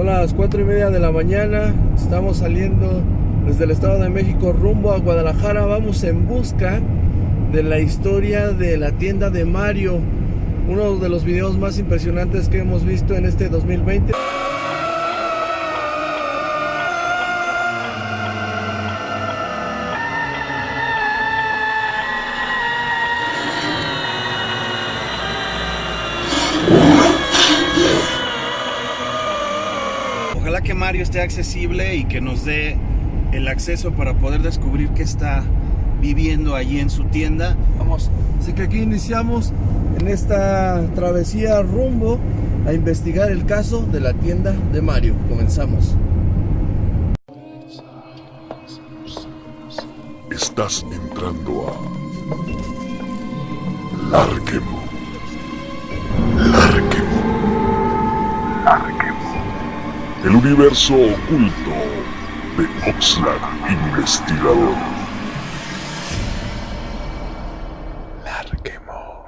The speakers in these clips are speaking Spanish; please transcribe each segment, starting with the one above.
Son las 4 y media de la mañana, estamos saliendo desde el Estado de México rumbo a Guadalajara. Vamos en busca de la historia de la tienda de Mario, uno de los videos más impresionantes que hemos visto en este 2020. Ojalá que Mario esté accesible y que nos dé el acceso para poder descubrir qué está viviendo allí en su tienda. Vamos, así que aquí iniciamos en esta travesía rumbo a investigar el caso de la tienda de Mario. Comenzamos. Estás entrando a Larquemo. El universo oculto de Oxlack Investigador. Larquemo.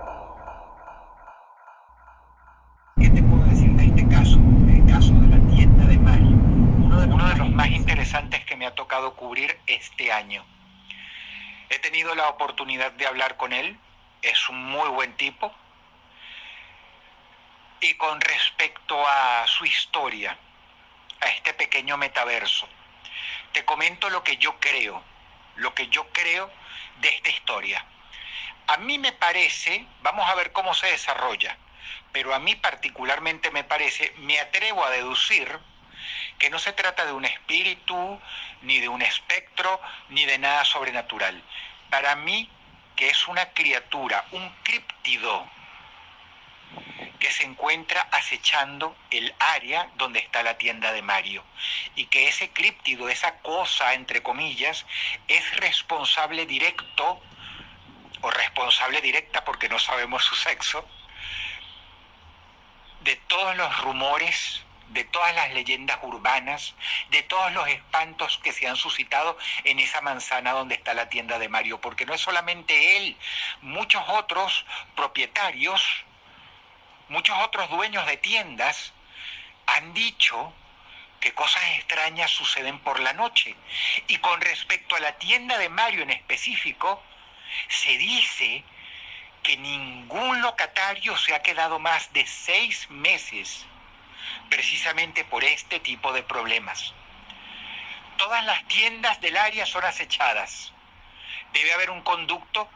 ¿Qué te puedo decir de este caso? El caso de la tienda de Mario. Uno de, uno de los más interesantes que me ha tocado cubrir este año. He tenido la oportunidad de hablar con él. Es un muy buen tipo. Y con respecto a su historia, a este pequeño metaverso, te comento lo que yo creo, lo que yo creo de esta historia. A mí me parece, vamos a ver cómo se desarrolla, pero a mí particularmente me parece, me atrevo a deducir que no se trata de un espíritu, ni de un espectro, ni de nada sobrenatural. Para mí, que es una criatura, un críptido, que se encuentra acechando el área donde está la tienda de Mario. Y que ese críptido, esa cosa, entre comillas, es responsable directo, o responsable directa porque no sabemos su sexo, de todos los rumores, de todas las leyendas urbanas, de todos los espantos que se han suscitado en esa manzana donde está la tienda de Mario, porque no es solamente él, muchos otros propietarios, muchos otros dueños de tiendas han dicho que cosas extrañas suceden por la noche. Y con respecto a la tienda de Mario en específico, se dice que ningún locatario se ha quedado más de seis meses precisamente por este tipo de problemas. Todas las tiendas del área son acechadas. Debe haber un conducto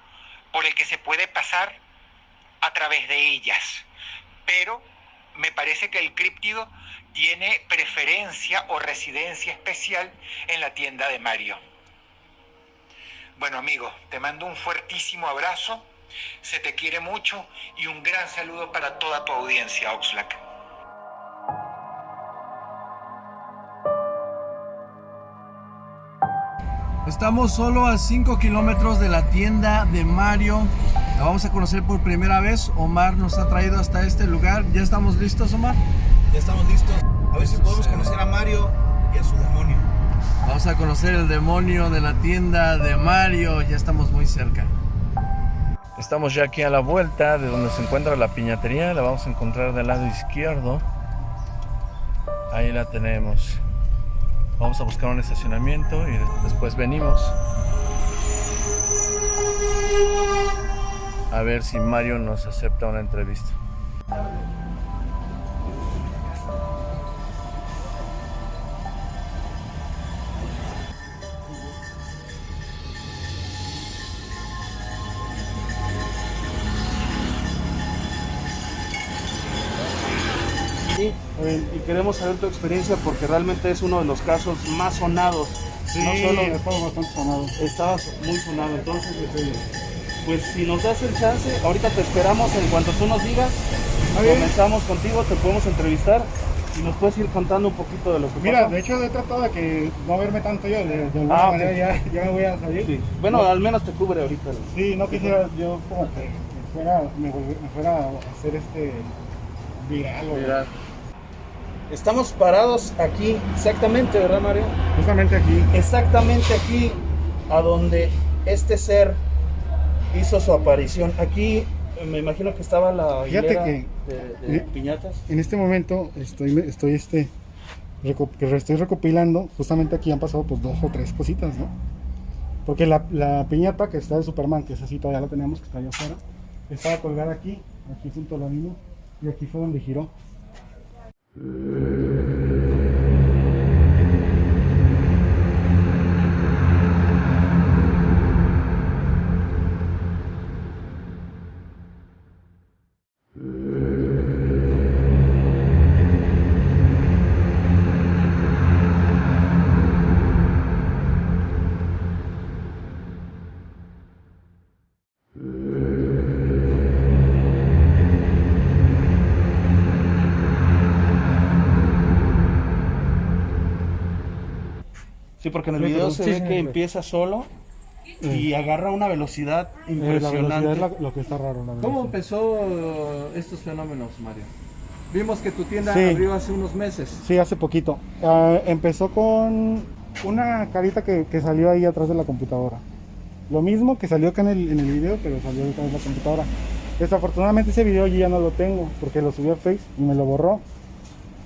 por el que se puede pasar a través de ellas. Pero me parece que el críptido tiene preferencia o residencia especial en la tienda de Mario. Bueno amigo, te mando un fuertísimo abrazo, se te quiere mucho y un gran saludo para toda tu audiencia, Oxlack. Estamos solo a 5 kilómetros de la tienda de Mario. La vamos a conocer por primera vez. Omar nos ha traído hasta este lugar. ¿Ya estamos listos, Omar? Ya estamos listos. A ver si podemos conocer a Mario y a su demonio. Vamos a conocer el demonio de la tienda de Mario. Ya estamos muy cerca. Estamos ya aquí a la vuelta de donde se encuentra la piñatería. La vamos a encontrar del lado izquierdo. Ahí la tenemos. Vamos a buscar un estacionamiento y después venimos a ver si Mario nos acepta una entrevista. Y queremos saber tu experiencia porque realmente es uno de los casos más sonados. Sí, no solo estaba bastante sonado. estabas muy sonado, entonces este, pues si nos das el chance, ahorita te esperamos en cuanto tú nos digas, comenzamos contigo, te podemos entrevistar y nos puedes ir contando un poquito de lo que Mira, de hecho he tratado de que no verme tanto yo, de, de alguna Ah, manera ya, ya me voy a salir. Sí. Bueno, al menos te cubre ahorita. Sí, no quisiera yo como que me fuera, me, fuera a hacer este viral o Mira. Estamos parados aquí, exactamente, ¿verdad Mario? justamente aquí. Exactamente aquí, a donde este ser hizo su aparición. Aquí me imagino que estaba la Fíjate que- de, de Eh, piñatas. En este momento estoy, estoy este, reco- estoy recopilando, justamente aquí han pasado pues dos o tres cositas, ¿no? Porque la, la piñata que está de Superman, que esa sí todavía la tenemos, que está allá afuera, estaba colgada aquí, aquí junto a la misma, y aquí fue donde giró. Thank you. Sí, porque en el video se sí, ve sí, que sí. empieza solo y agarra una velocidad Eh, la velocidad impresionante. es la- lo que está raro. ¿Cómo empezó eh, estos fenómenos, Mario? Vimos que tu tienda Sí. abrió hace unos meses. Sí, hace poquito. Ah, empezó con una carita que, que salió ahí atrás de la computadora. Lo mismo que salió acá en el, en el video, pero salió detrás de la computadora. Desafortunadamente ese video yo ya no lo tengo porque lo subí a Face y me lo borró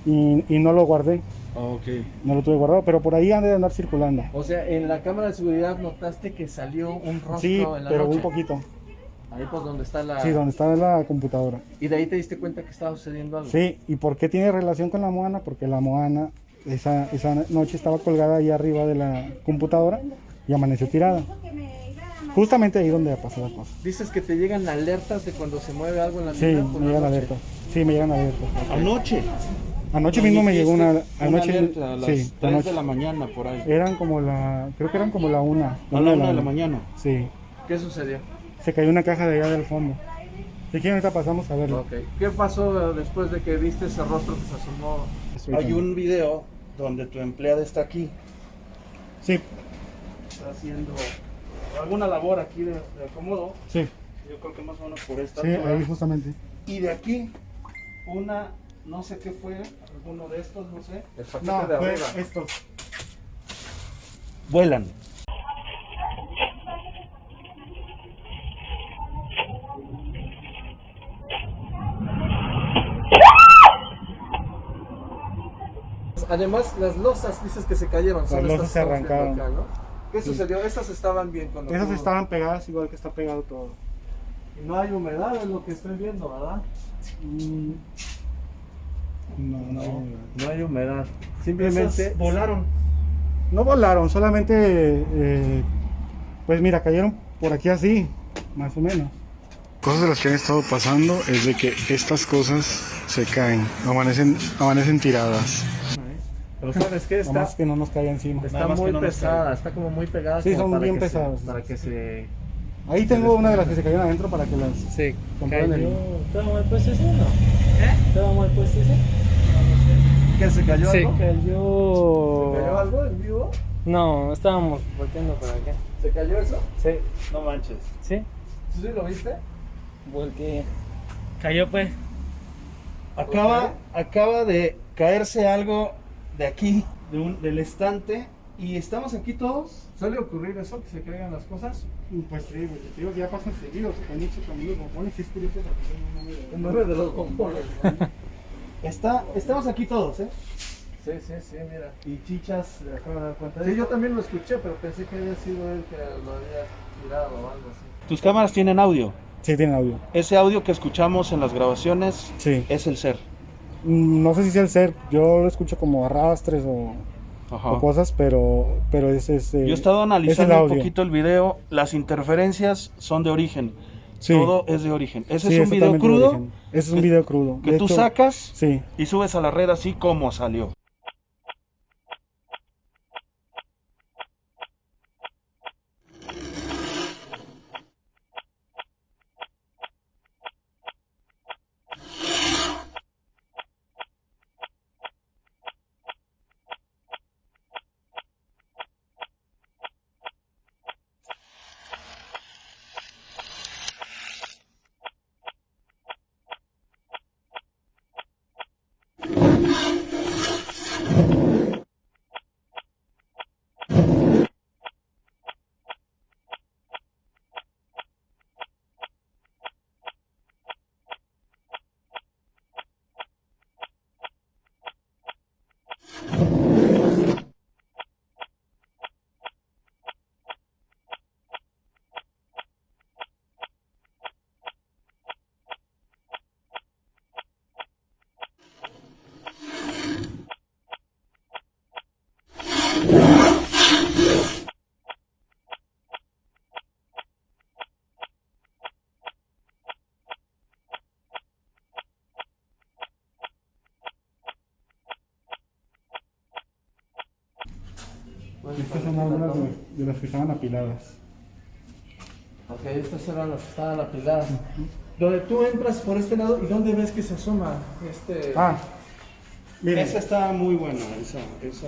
y, y no lo guardé, Ok. no lo tuve guardado, pero por ahí han de andar circulando. O sea, en la cámara de seguridad notaste que salió un rostro Sí, en la pero noche. un poquito. Ahí pues donde está la... Sí, donde está la computadora. Y de ahí te diste cuenta que estaba sucediendo algo. Sí, ¿y por qué tiene relación con la Moana? Porque la Moana esa, esa noche estaba colgada ahí arriba de la computadora y amaneció tirada. Justamente ahí donde pasó la cosa. Dices que te llegan alertas de cuando se mueve algo en la Sí, me llegan alertas. Sí, me llegan alertas. Anoche. Anoche mismo me llegó una, Una anoche, alerta a las sí, 3 anoche. de la mañana por ahí. Eran como la, creo que eran como la una. A la 1 de la mañana. Sí, ¿Qué sucedió? se cayó una caja de allá del fondo. Si quieren ahorita pasamos a verlo. Ok. ¿Qué pasó eh, después de que viste ese rostro que se asomó? Hay un video donde tu empleada está aquí. Sí, Está haciendo alguna labor aquí de, de acomodo. sí, Yo creo que más o menos por esta sí, altura. ahí justamente. Y de aquí, una, no sé qué fue, alguno de estos, no sé. El paquete No, de fue arriba. estos. Vuelan. Además, las losas dices que se cayeron. son Las estas losas se arrancaron. acá, ¿no? ¿Qué sucedió? Estas estaban bien cuando Esas estaban pegadas igual que está pegado todo. Y no hay humedad, es lo que estoy viendo, ¿verdad? Mm, No, no. No, no hay humedad. Simplemente volaron. No volaron, solamente, eh, pues mira, cayeron por aquí así, más o menos. Cosas de las que han estado pasando es de que estas cosas se caen, amanecen, amanecen tiradas. Pero ¿sabes qué? Nada Está, más que no nos caiga encima. está Nada muy que no pesada, está como muy pegada. Sí, son para bien que pesadas. para que se... Ahí tengo una de las que se cayeron adentro para que las Sí, comprueben el- ¿Estaba mal puesto ese? No. ¿Estaba mal puesto ese? ¿Qué, se cayó Sí. algo? Cayó. ¿Se cayó algo en vivo? No, estábamos volteando para acá. ¿Se cayó eso? Sí. No manches. ¿Sí? ¿Sí lo viste? Volteé. Cayó pues. Acaba, acaba de caerse algo de aquí, de un, del estante, y estamos aquí todos. ¿Suele ocurrir eso, que se caigan las cosas? Pues sí, güey, te digo que ya pasan seguidos, se caen mucho también los bombones, sí es curioso porque un nombre de los bombones. Está, estamos aquí todos, ¿eh? Sí, sí, sí, mira. Y Chichas se acaba de dar cuenta de Sí, yo también lo escuché, pero pensé que había sido él que lo había tirado o algo así. Tus cámaras tienen audio. Sí, tiene audio. Ese audio que escuchamos en las grabaciones Sí. es el ser. Mm, No sé si sea el ser, yo lo escucho como arrastres o, Ajá. o cosas, pero, pero ese es. eh, Yo he estado es analizando un poquito el video. Las interferencias son de origen. Sí. Todo es de origen. Ese Sí, es un video crudo. Ese es un video crudo. que tú hecho, sacas Sí. y subes a la red así como salió. Apiladas. Ok, estas eran las que estaban apiladas. Donde tú entras por este lado y dónde ves que se asoma este. Ah, miren, Esa está muy buena, esa, esa.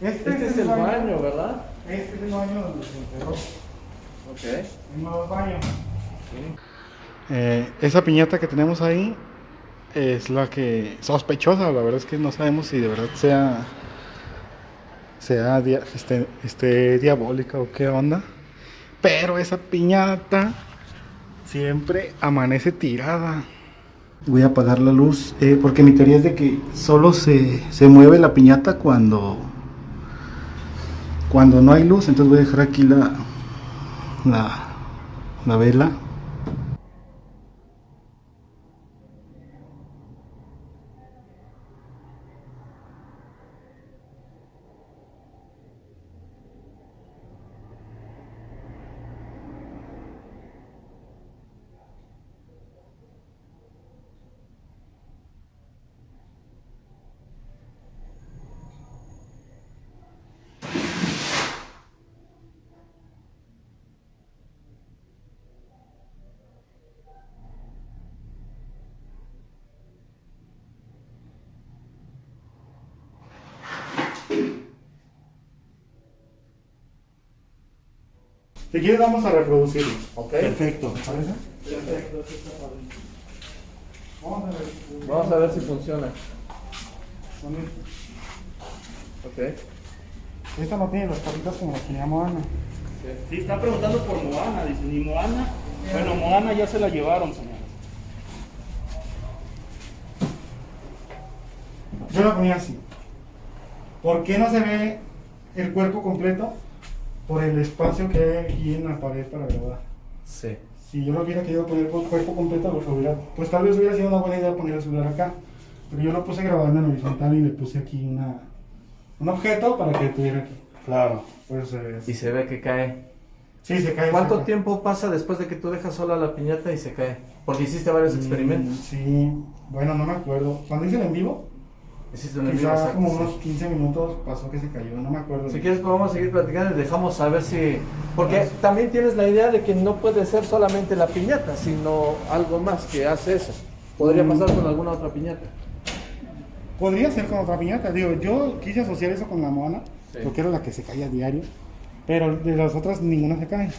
este, este es el baño, ¿verdad? Este es el baño donde se enterró. Ok. En los baños. Eh, esa piñata que tenemos ahí es la que sospechosa, la verdad es que no sabemos si de verdad sea sea dia- este, este, diabólica o qué onda. Pero esa piñata siempre amanece tirada. Voy a apagar la luz eh, porque mi teoría es de que solo se, se mueve la piñata cuando cuando no hay luz. Entonces voy a dejar aquí la la, la vela. Si quieres vamos a reproducirlo. Ok. Perfecto. ¿Te parece? Vamos a ver. Vamos a ver si funciona. Ok. Esta no tiene las patitas como las tenía Moana. Sí, están preguntando por Moana, dicen, ¿y Moana? Bueno, Moana ya se la llevaron, señores. Yo la ponía así. ¿Por qué no se ve el cuerpo completo? Por el espacio que hay aquí en la pared para grabar. Sí. Si yo lo hubiera querido poner con cuerpo completo, lo hubiera, pues tal vez hubiera sido una buena idea poner el celular acá. Pero yo lo puse grabando en horizontal y le puse aquí una, un objeto para que tuviera aquí. Claro. Pues eh, Y se ve que cae. sí, se cae. ¿Cuánto se cae. tiempo pasa después de que tú dejas sola la piñata y se cae? Porque hiciste varios Mm, experimentos. Sí, bueno, no me acuerdo. Cuando hice el en vivo, Quizá exacto, como unos 15 minutos pasó que se cayó, no me acuerdo. Si quieres podemos seguir platicando y dejamos saber si... Porque también tienes la idea de que no puede ser solamente la piñata, sino algo más que hace eso. Podría Mm. pasar con alguna otra piñata. Podría ser con otra piñata, digo, yo quise asociar eso con la Moana, Sí. porque era la que se caía a diario, pero de las otras ninguna se cae. Sí,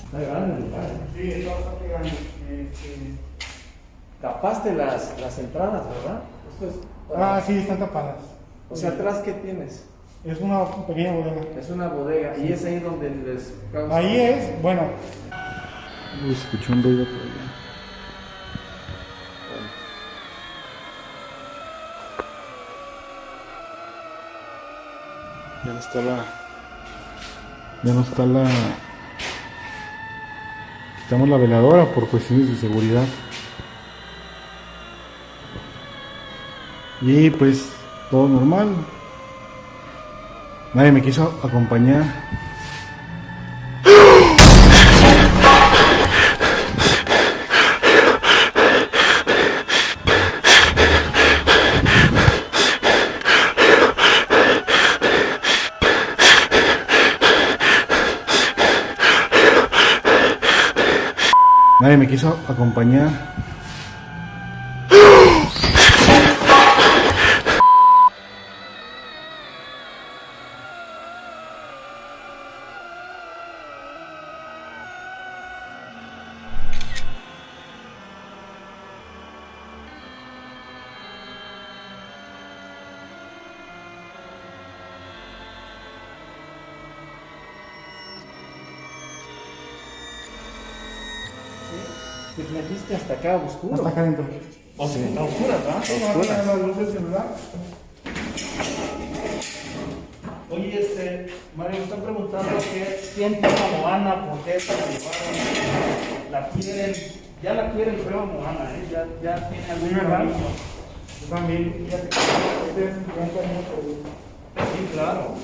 es bastante grande. Este, Tapaste las, las entradas, ¿verdad? Esto es... Ah, sí, están tapadas. O sea, atrás, ¿qué tienes? Es una pequeña bodega. Es una bodega y es ahí donde les causa... Ahí es, bueno. Uy, escuché un ruido por allá. Ya no está la. Ya no está la. Quitamos la veladora por cuestiones de seguridad. Y pues todo normal. Nadie me quiso acompañar. Nadie me quiso acompañar. Te metiste hasta acá oscuro. Hasta acá adentro. O sea, está oscura, ¿verdad? Oscuras. la luz del celular. Oye, este, Mario, me están preguntando qué siente a Moana, por qué se la llevaron. La quieren, ya la quieren, creo, Moana, ¿eh? Ya, ya tiene algún Sí, cariño. Yo también, que cariño por- Sí, claro.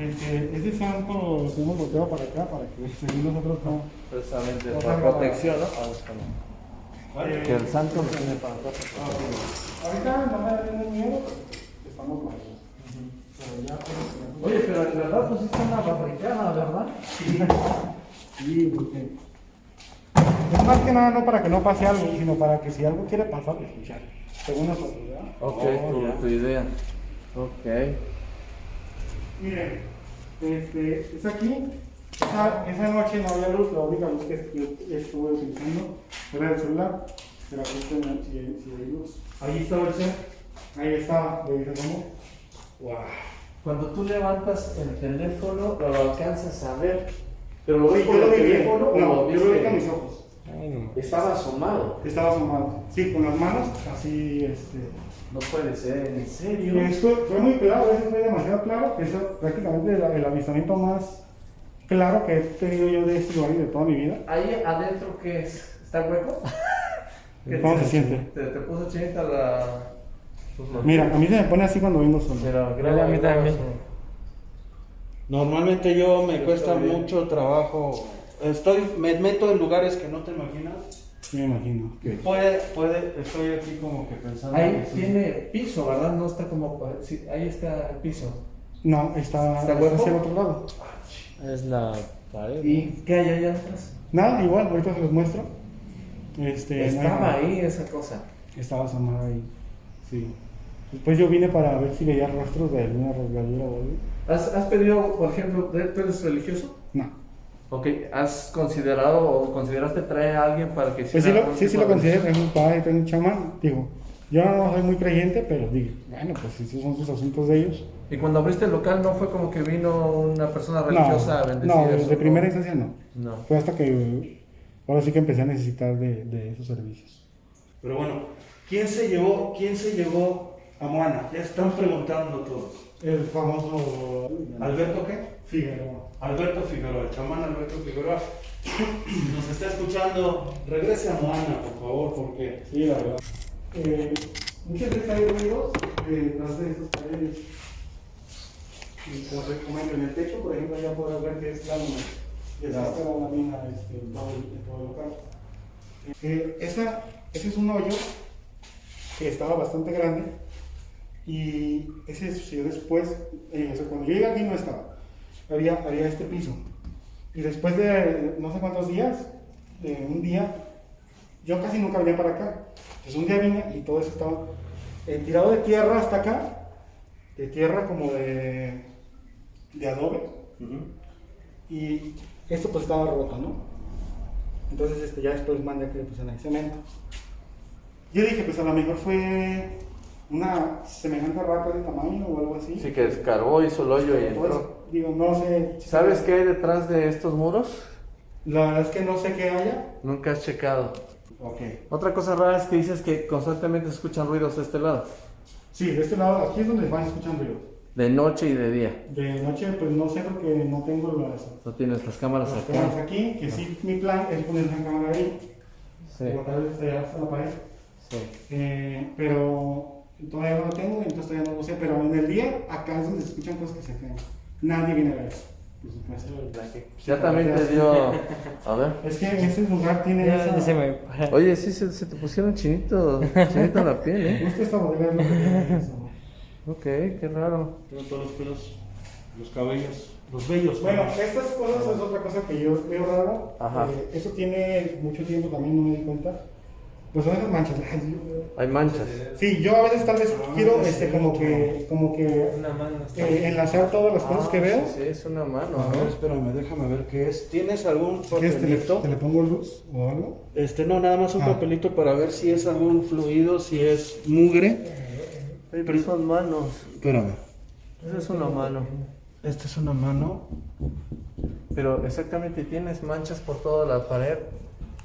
Este, ese santo lo hemos volteado para acá para que según nosotros no. Precisamente, No para protección, ¿no? Ah. Eh, Que el santo lo tiene para acá. Ahorita no me da miedo, estamos con ellos. Pues, Oye, pero en verdad pusiste una barricada, ¿verdad? Sí, porque. Es más que nada no para que no pase algo, sino para que si algo quiere pasar, pues, escuchar. Según nosotros, ¿verdad? Ok, Oh, tu idea. Ok. Miren, este, es aquí. Esa, esa noche no había luz, la única luz que yo estuve utilizando era el celular. Pero aquí si, si hay luz. Ahí estaba el cel. Ahí estaba, le dije, ¿cómo? Wow. Cuando tú levantas el teléfono, lo alcanzas a ver. Pero lo ves por el lo teléfono No, lo yo lo vi viste? con mis ojos. Estaba asomado. Estaba asomado. Sí, con las manos, así, este. No puede ser, en Y serio. esto fue muy claro, eso fue demasiado claro, que es prácticamente el, el avistamiento más claro que he tenido yo de este lugar y de toda mi vida. Ahí adentro, ¿qué es? ¿Está hueco? ¿Qué ¿Cómo se siente? Te, te puso chinita la. pues, los- Mira, a mí se me pone así cuando vengo solo. Pero Mira, a mí también. Normalmente yo me cuesta mucho trabajo. Estoy, me meto en lugares que no te imaginas. Me imagino. Puede, puede, estoy aquí como que pensando. Ahí que sí. tiene piso, ¿verdad? No está como. sí, ahí está el piso. No, está, ¿Está está hacia el otro lado. Es la pared. ¿Y qué hay allá atrás? Nada, igual, ahorita se los muestro. Este, Estaba ahí esa cosa. Estaba asomada ahí. Sí. Después yo vine para ver si veía rastros de alguna rasgadura o algo. ¿Has, has pedido, por ejemplo, ¿tú eres religioso? No. Ok, ¿has considerado o consideraste traer a alguien para que Pues sí, lo, sí, sí lo de- considero, tengo un padre, tengo un chamán. Digo, yo no soy muy creyente, pero digo, bueno, pues si esos son sus asuntos de ellos. Y cuando abriste el local, ¿no fue como que vino una persona religiosa a No, bendecir no, eso, de primera instancia no. No. Fue hasta que ahora sí que empecé a necesitar de, de esos servicios. Pero bueno, ¿quién se llevó, quién se llevó a Moana? Ya están preguntando todos. El famoso ¿Alberto qué? Figueroa. Alberto Figueroa, el chamán Alberto Figueroa. Nos está escuchando. Regrese a Moana, por favor, porque Sí, la verdad. Eh, muchas veces hay ruidos eh, detrás de esas paredes. Y como te comento, en el techo, por ejemplo, ya podrás ver que es lámina. Y esa es la lámina este, todo el, en todo el local. Eh, esa, ese es un hoyo que estaba bastante grande y ese sucedió después, eh, o sea, cuando yo llegué aquí no estaba, había, había este piso. Y después de no sé cuántos días, de un día, yo casi nunca venía para acá. Entonces un día vine y todo eso estaba eh, tirado de tierra hasta acá, de tierra como de, de adobe, y esto pues estaba roto, ¿no? Entonces este, ya después mandé que le pusieran ahí cemento. Yo dije, pues a lo mejor fue una semejante rata de tamaño o algo así. Sí, que escarbó, hizo el hoyo y entró. digo, no sé. ¿Sabes qué hay detrás de estos muros? La verdad es que no sé qué haya. Nunca has checado. Ok. Otra cosa rara es que dices que constantemente se escuchan ruidos de este lado. Sí, de este lado, aquí es donde van escuchando yo. De noche y de día. De noche, pues no sé porque no tengo las, No tienes las cámaras las acá. cámaras aquí, que sí, mi plan es poner una cámara ahí. Sí, Como tal vez allá hasta la pared. sí. Eh, pero todavía no lo tengo, entonces todavía no lo sé. Pero en el día, acá es donde se escuchan cosas que se creen. Nadie viene a ver eso. Por supuesto. Ya también te dio. A ver. Es que ese lugar tiene Ya, esa... se me. Oye, sí, se, se te pusieron chinito, chinito en la piel, ¿eh? Justo esta bodega es lo que tiene eso. Ok, qué raro. tengo todos los pelos, los cabellos, los vellos. Bueno, estas cosas es otra cosa que yo veo raro. Ajá. Eh, eso tiene mucho tiempo también, no me di cuenta. Pues son esas manchas. Ay, Hay manchas. Sí, yo a veces tal vez quiero este, como que, como que Una mano está. eh, enlazar todas las cosas Ah, que veo. Sí, sí, es una mano, A ver, ¿no? espérame, déjame ver qué es. ¿Tienes algún quieres te le, papelito? te le pongo luz o algo. Este, no, nada más un Ah. papelito para ver si es algún fluido, si es mugre. Pero son manos. Espérame. Esa es una mano. Esta es una mano. Pero exactamente, tienes manchas por toda la pared.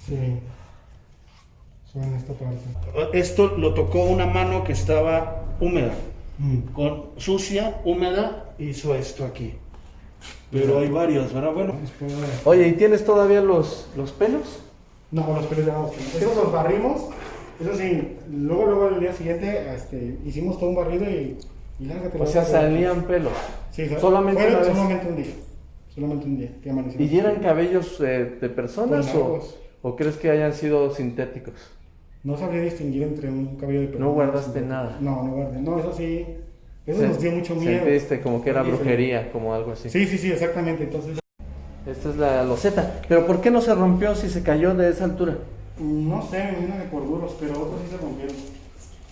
Sí. En esta parte. Esto lo tocó una mano que estaba húmeda, Mm. con sucia, húmeda, hizo esto aquí. Pero hay varios, ¿verdad? Bueno, Oye, ¿y tienes todavía los, los pelos? No, los pelos Esos los barrimos. Eso sí, luego, luego el día siguiente este, hicimos todo un barrido y, y lárgate. O sea, salían pelos. Sí, solamente fue una vez. solamente un día. Solamente un día. Que. ¿Y eran cabellos eh, de personas Pues o crees que hayan sido sintéticos? No sabría distinguir entre un cabello de persona. No guardaste nada. No, no guardé. No, eso sí. Eso nos dio mucho miedo. Sentiste como que era Oye, brujería, como algo así. Sí, sí, sí, exactamente. Entonces, Esta es la loseta. Pero ¿por qué no se rompió si se cayó de esa altura? no sé, me viene de por duros, pero otros sí se rompieron.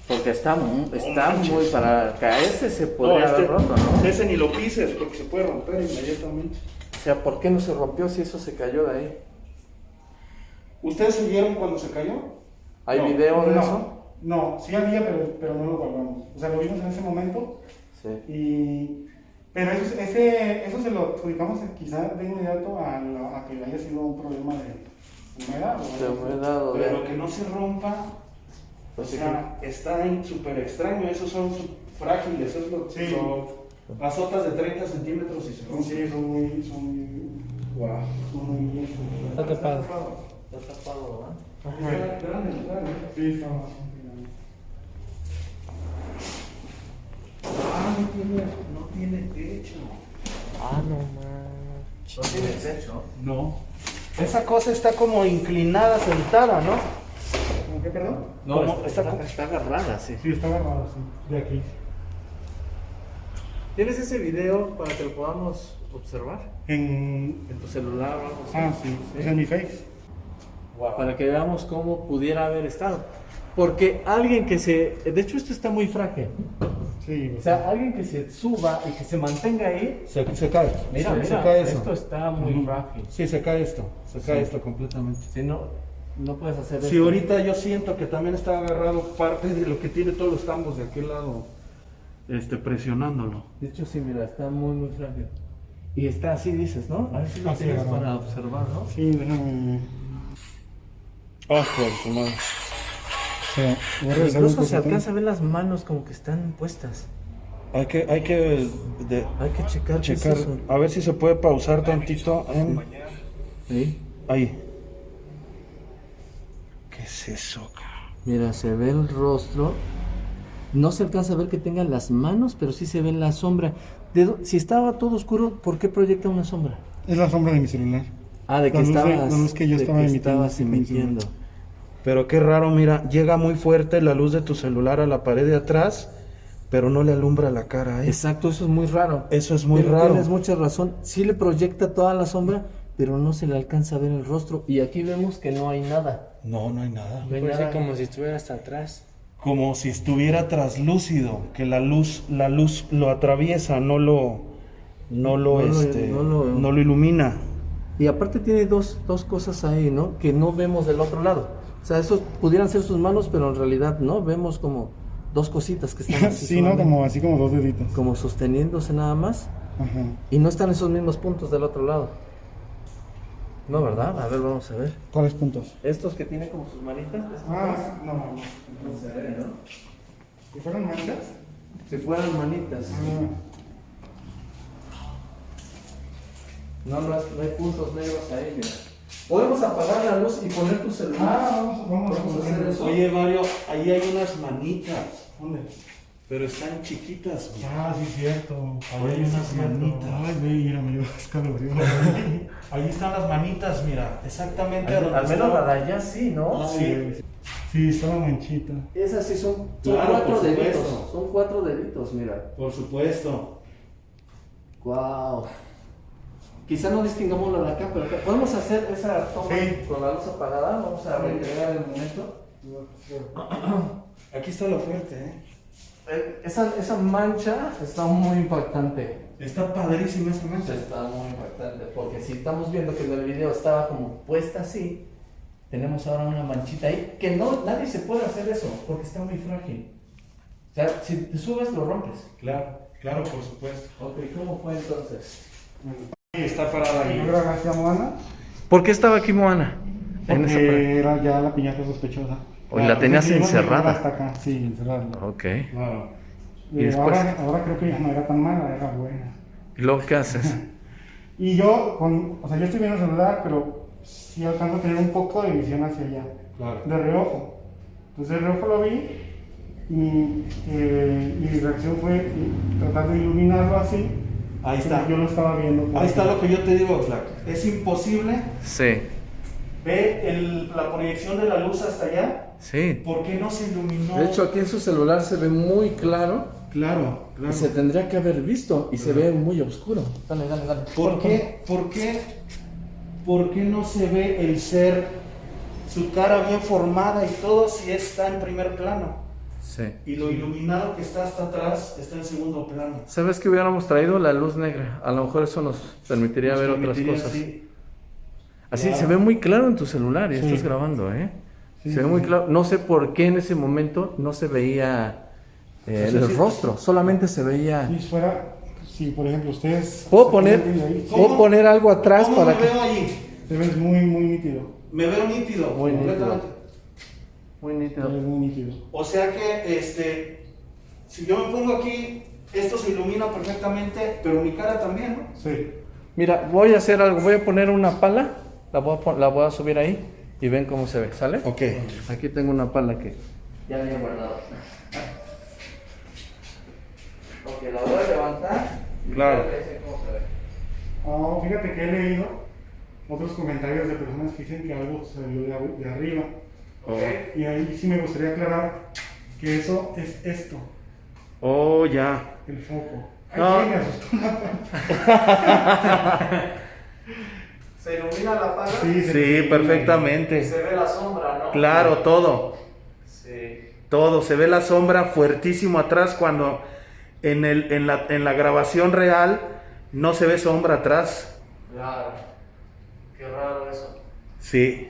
Porque está, está muy para caerse se podría No, este- haber roto, ¿no? Ese ni lo pises porque se puede romper inmediatamente. O sea, ¿por qué no se rompió si eso se cayó de ahí? ¿Ustedes se vieron cuando se cayó? ¿Hay No, video de no, eso? No, sí había, pero, pero no lo guardamos. O sea, lo vimos en ese momento Sí. y... Pero eso, ese, eso se lo adjudicamos quizá de inmediato a, la- a que haya sido un problema de humedad. o De humedad o de- Pero que no se rompa, o Pues sea, está en- súper extraño. Esos son frágiles, eso es lo, Sí. lo- azotas de 30 centímetros y se rompen. Sí, son muy... Son muy... Wow. Son muy Está tapado. Está tapado, ¿verdad? Sí. Ah, no tiene, no tiene techo. Ah, no manches. No tiene techo. No. Esa cosa está como inclinada, sentada, ¿no? ¿Cómo qué, perdón? No, Como- está, está está, como- está agarrada, sí. Sí, está agarrado, sí. De aquí. ¿Tienes ese video para que lo podamos observar? En... ¿En tu celular o algo así? Ah, sí. Es en mi face. Para que veamos cómo pudiera haber estado. Porque alguien que se... De hecho, esto está muy frágil. Sí. O sea, alguien que se suba y que se mantenga ahí... Se, se cae. Mira, se, mira, se cae eso. esto está muy Ujú. frágil. Sí, se cae esto. Se cae esto completamente. Si no, no puedes hacer Si esto. ahorita yo siento que también está agarrado parte de lo que tiene todos los tambos de aquel lado, este, presionándolo. De hecho, sí, mira, está muy, muy frágil. Y está así, dices, ¿no? A ver si lo Así, tienes para observar, ¿no? Sí, déjame... Ah, por su madre. O sea, Incluso se poquito. alcanza a ver las manos como que están puestas. Hay que, hay que de- Hay que checar. es checar, a ver si se puede pausar tantito en... Sí. Ahí. ¿Qué es eso? cabrón? Mira, se ve el rostro. No se alcanza a ver que tengan las manos, pero sí se ve la sombra. ¿De dó- si estaba todo oscuro, ¿por qué proyecta una sombra? Es la sombra de mi celular. Ah, de que La luz de- estabas, la luz que yo estaba que emitiendo, estabas emitiendo. Pero qué raro, mira, llega muy fuerte la luz de tu celular a la pared de atrás, pero no le alumbra la cara, ¿eh? Exacto, eso es muy raro. Eso es muy Pero raro. Tienes mucha razón. Sí le proyecta toda la sombra, pero no se le alcanza a ver el rostro. Y aquí vemos que no hay nada. No, no hay nada. No hay Parece nada. como si estuviera hasta atrás. Como si estuviera traslúcido, que la luz, la luz lo atraviesa, no lo, no lo, No lo- este, no lo- no lo ilumina. Y aparte tiene dos, dos cosas ahí, ¿no? Que no vemos del otro lado. O sea, esos pudieran ser sus manos, pero en realidad no. Vemos como dos cositas que están así sí, ¿no? Como así como dos deditos. como sosteniéndose nada más. Ajá. Y no están esos mismos puntos del otro lado. No, ¿verdad? A ver, vamos a ver. ¿Cuáles puntos? Estos que tienen como sus manitas. Ah, no, no. no ¿no? ¿Y fueron manchas? Si fueran manitas. Ah, No, no, es- no hay puntos negros ahí, mira. Podemos apagar la luz y poner tu celular. Ah, vamos, vamos, Vamos a hacer eso. Oye, Mario, ahí hay unas manitas, ¿Dónde? pero están chiquitas. güey. Ah, sí, cierto. Ahí hay unas cierto. manitas. Ay, güey, mira, me dio escalofrío. Ahí están las manitas, mira, exactamente. Al, donde al menos la de allá sí, ¿no? Sí. Sí, estaba manchita. Esas sí son, son Claro, cuatro deditos. Son cuatro deditos, mira. Por supuesto. Wow. Quizá no distingamos lo de acá, pero acá. podemos hacer esa toma Sí. con la luz apagada. Vamos a recrear el momento. Aquí está lo fuerte, ¿eh? Eh, Esa, esa mancha está muy impactante. Está padrísima esa mancha. Está muy impactante. Porque si estamos viendo que en el video estaba como puesta así, tenemos ahora una manchita ahí. Que no, nadie se puede hacer eso porque está muy frágil. O sea, si te subes, lo rompes. Claro, claro, por supuesto. Ok, ¿cómo fue entonces? Está parada ¿No ahí. a Moana? ¿Por qué estaba aquí Moana? Porque era ya la piñata sospechosa. O la tenías Sí, íbamos a encerrada. llegar Hasta acá, sí, encerrada. Ok. Claro. ¿Y Eh, después? ahora, ahora creo que ya no era tan mala, era buena. ¿Y luego qué haces? Y yo, con, o sea, yo estoy viendo el celular, pero sí alcanzo a tener un poco de visión hacia allá, Claro. de reojo. Entonces de reojo lo vi y, eh, y mi reacción fue tratar de iluminarlo así. Ahí está. Yo lo estaba viendo. por Ahí está lo que yo te digo, Oxlack. Es imposible. Sí, Ve el- la proyección de la luz hasta allá. sí. ¿Por qué no se iluminó? De hecho, aquí en su celular se ve muy claro Claro, claro. Se tendría que haber visto y se ve muy oscuro. Dale, dale, dale. ¿Por qué, por qué, por qué no se ve el ser, su cara bien formada y todo si está en primer plano? Sí. Y lo iluminado que está hasta atrás está en segundo plano. ¿Sabes que hubiéramos traído la luz negra? A lo mejor eso nos permitiría Nos ver otras cosas. así. Así Claro. se ve muy claro en tu celular y Sí. estás grabando, ¿eh? Sí, se ve sí, muy sí. claro. No sé por qué en ese momento no se veía eh, Pues el sí. rostro, solamente se veía. Si fuera, si por ejemplo ustedes... Puedo se poner, puedo poner algo atrás ¿Cómo para me que. veo allí? Te ves muy, muy nítido. Me veo nítido, Muy nítido. Muy nítido. muy nítido. O sea que, este, si yo me pongo aquí, esto se ilumina perfectamente, pero mi cara también, ¿no? Sí. Mira, voy a hacer algo. Voy a poner una pala, la voy a, pon- la voy a subir ahí y ven cómo se ve, ¿sale? Ok. Aquí tengo una pala que ya había guardado. Ok, la voy a levantar. y Claro. voy a ver cómo se ve. Ah, fíjate que he leído otros comentarios de personas que dicen que algo salió de, ar- arriba. Y ahí sí me gustaría aclarar que eso es esto, Oh, ya. el foco. Ay, No. sí, me asustó una parte. ¿Se ilumina la pala? Sí, se- Sí, perfectamente. Se ve la sombra, ¿no? Claro, todo. Sí. Todo. Se ve la sombra fuertísimo atrás cuando en, el, en, la, en la grabación real no se ve sombra atrás. Claro. Qué raro eso. Sí.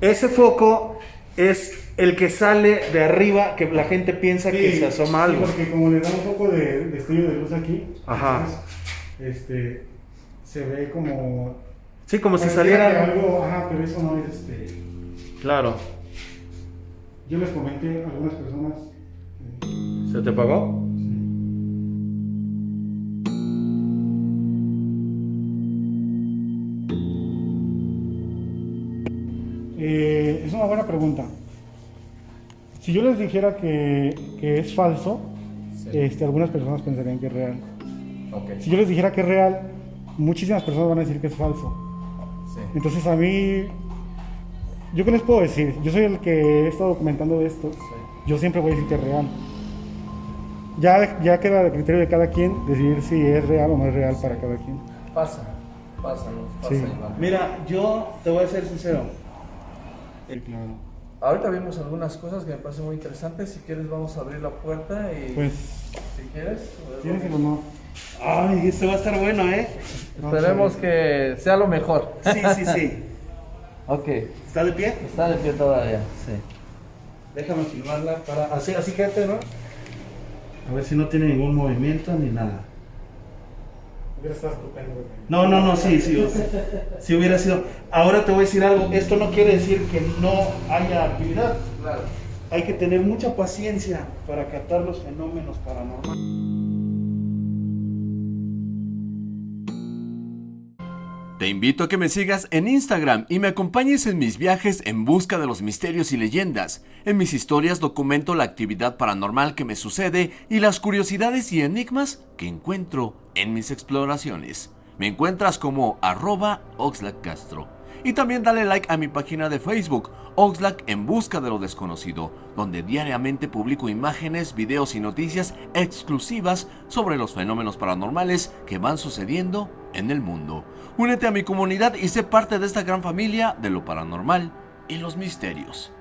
Ese foco es el que sale de arriba, que la gente piensa que Sí, se asoma sí, algo. porque como le da un poco de destello de luz aquí, Ajá. entonces, este, se ve como... Sí, como si saliera... algo, ajá, pero eso no es este... Claro. Yo les comenté a algunas personas... ¿Se te pagó? Eh, es una buena pregunta. Si yo les dijera que, que es falso, este, algunas personas pensarían que es real. Si yo les dijera que es real, muchísimas personas van a decir que es falso. Sí. Entonces a mí, ¿yo qué les puedo decir? Yo soy el que he estado documentando esto. Yo siempre voy a decir que es real. Ya, ya queda de criterio de cada quien decidir si es real o no es real para cada quien. Pasa. Pasa, ¿no? Pasa. Mira, yo te voy a ser sincero. Sí, claro. Ahorita vimos algunas cosas que me parecen muy interesantes. Si quieres, vamos a abrir la puerta y. Pues, si quieres. tienes el honor. Ay, esto va a estar bueno, ¿eh? Esperemos que sea lo mejor. Sí, sí, sí. ok. ¿Está de pie? Está de pie todavía. Sí. Déjame filmarla para así, así quédate, ¿no? A ver si no tiene ningún movimiento ni nada. Hubiera estado estupendo. güey. No, no, no, sí, sí. Si hubiera sido. Ahora te voy a decir algo. Esto no quiere decir que no haya actividad. Claro. Hay que tener mucha paciencia para captar los fenómenos paranormales. Te invito a que me sigas en Instagram y me acompañes en mis viajes en busca de los misterios y leyendas. En mis historias documento la actividad paranormal que me sucede y las curiosidades y enigmas que encuentro en mis exploraciones. Me encuentras como arroba. Y también dale like a mi página de Facebook, Oxlack en busca de lo desconocido, donde diariamente publico imágenes, videos y noticias exclusivas sobre los fenómenos paranormales que van sucediendo en el mundo. Únete a mi comunidad y sé parte de esta gran familia de lo paranormal y los misterios.